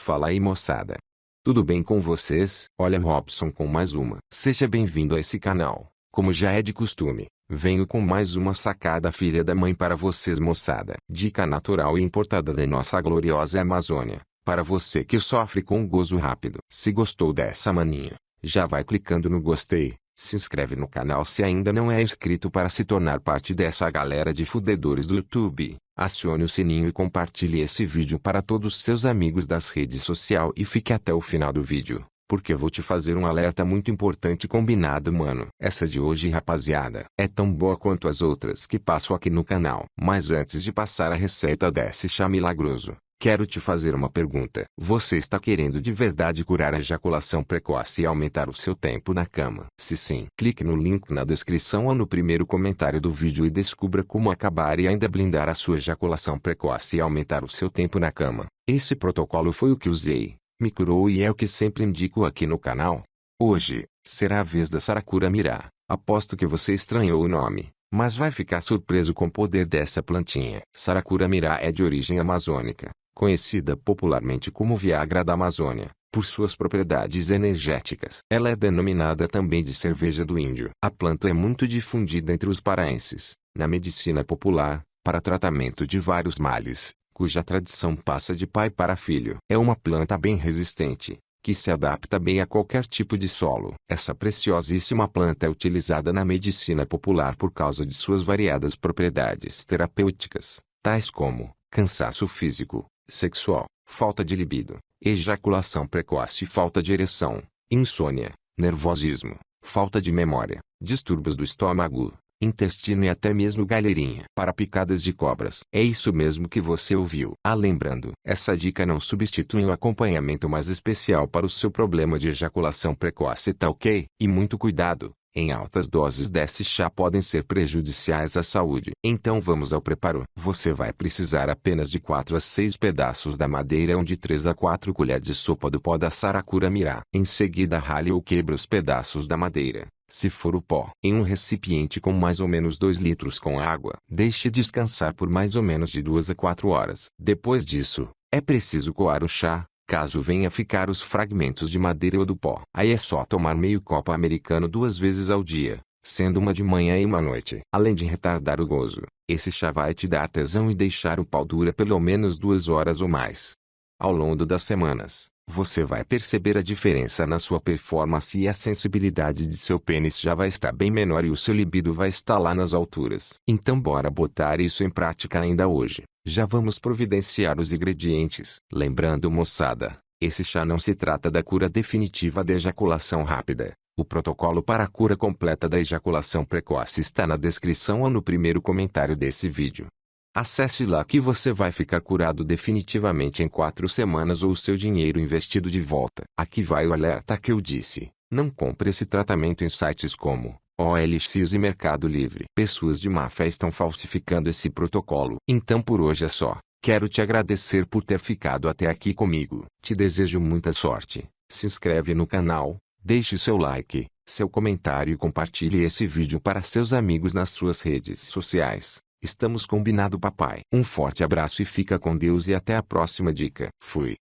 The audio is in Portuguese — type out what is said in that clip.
Fala aí moçada. Tudo bem com vocês? Olha Robson com mais uma. Seja bem-vindo a esse canal. Como já é de costume, venho com mais uma sacada filha da mãe para vocês moçada. Dica natural e importada da nossa gloriosa Amazônia. Para você que sofre com gozo rápido. Se gostou dessa maninha, já vai clicando no gostei. Se inscreve no canal se ainda não é inscrito para se tornar parte dessa galera de fudedores do YouTube. Acione o sininho e compartilhe esse vídeo para todos seus amigos das redes sociais e fique até o final do vídeo, porque vou te fazer um alerta muito importante combinado mano. Essa de hoje rapaziada, é tão boa quanto as outras que passo aqui no canal. Mas antes de passar a receita desse chá milagroso, Quero te fazer uma pergunta. Você está querendo de verdade curar a ejaculação precoce e aumentar o seu tempo na cama? Se sim, clique no link na descrição ou no primeiro comentário do vídeo e descubra como acabar e ainda blindar a sua ejaculação precoce e aumentar o seu tempo na cama. Esse protocolo foi o que usei, me curou e é o que sempre indico aqui no canal. Hoje, será a vez da Saracura Mirá. Aposto que você estranhou o nome, mas vai ficar surpreso com o poder dessa plantinha. Saracura Mirá é de origem amazônica conhecida popularmente como Viagra da Amazônia, por suas propriedades energéticas. Ela é denominada também de cerveja do índio. A planta é muito difundida entre os paraenses, na medicina popular, para tratamento de vários males, cuja tradição passa de pai para filho. É uma planta bem resistente, que se adapta bem a qualquer tipo de solo. Essa preciosíssima planta é utilizada na medicina popular por causa de suas variadas propriedades terapêuticas, tais como cansaço físico, sexual, falta de libido, ejaculação precoce e falta de ereção, insônia, nervosismo, falta de memória, distúrbios do estômago, intestino e até mesmo galerinha para picadas de cobras. É isso mesmo que você ouviu. Ah, lembrando, essa dica não substitui um acompanhamento mais especial para o seu problema de ejaculação precoce, tá ok? E muito cuidado, em altas doses desse chá podem ser prejudiciais à saúde. Então vamos ao preparo. Você vai precisar apenas de 4 a 6 pedaços da madeira ou de 3 a 4 colheres de sopa do pó da saracura mirá. Em seguida rale ou quebre os pedaços da madeira, se for o pó, em um recipiente com mais ou menos 2 litros com água. Deixe descansar por mais ou menos de 2 a 4 horas. Depois disso, é preciso coar o chá, Caso venha ficar os fragmentos de madeira ou do pó, aí é só tomar meio copo americano duas vezes ao dia, sendo uma de manhã e uma noite. Além de retardar o gozo, esse chá vai te dar tesão e deixar o pau dura pelo menos duas horas ou mais. Ao longo das semanas, você vai perceber a diferença na sua performance e a sensibilidade de seu pênis já vai estar bem menor e o seu libido vai estar lá nas alturas. Então bora botar isso em prática ainda hoje. Já vamos providenciar os ingredientes. Lembrando moçada, esse chá não se trata da cura definitiva da ejaculação rápida. O protocolo para a cura completa da ejaculação precoce está na descrição ou no primeiro comentário desse vídeo. Acesse lá que você vai ficar curado definitivamente em 4 semanas ou o seu dinheiro investido de volta. Aqui vai o alerta que eu disse. Não compre esse tratamento em sites como OLX e Mercado Livre. Pessoas de má fé estão falsificando esse protocolo. Então por hoje é só. Quero te agradecer por ter ficado até aqui comigo. Te desejo muita sorte. Se inscreve no canal, deixe seu like, seu comentário e compartilhe esse vídeo para seus amigos nas suas redes sociais. Estamos combinado papai. Um forte abraço e fica com Deus e até a próxima dica. Fui.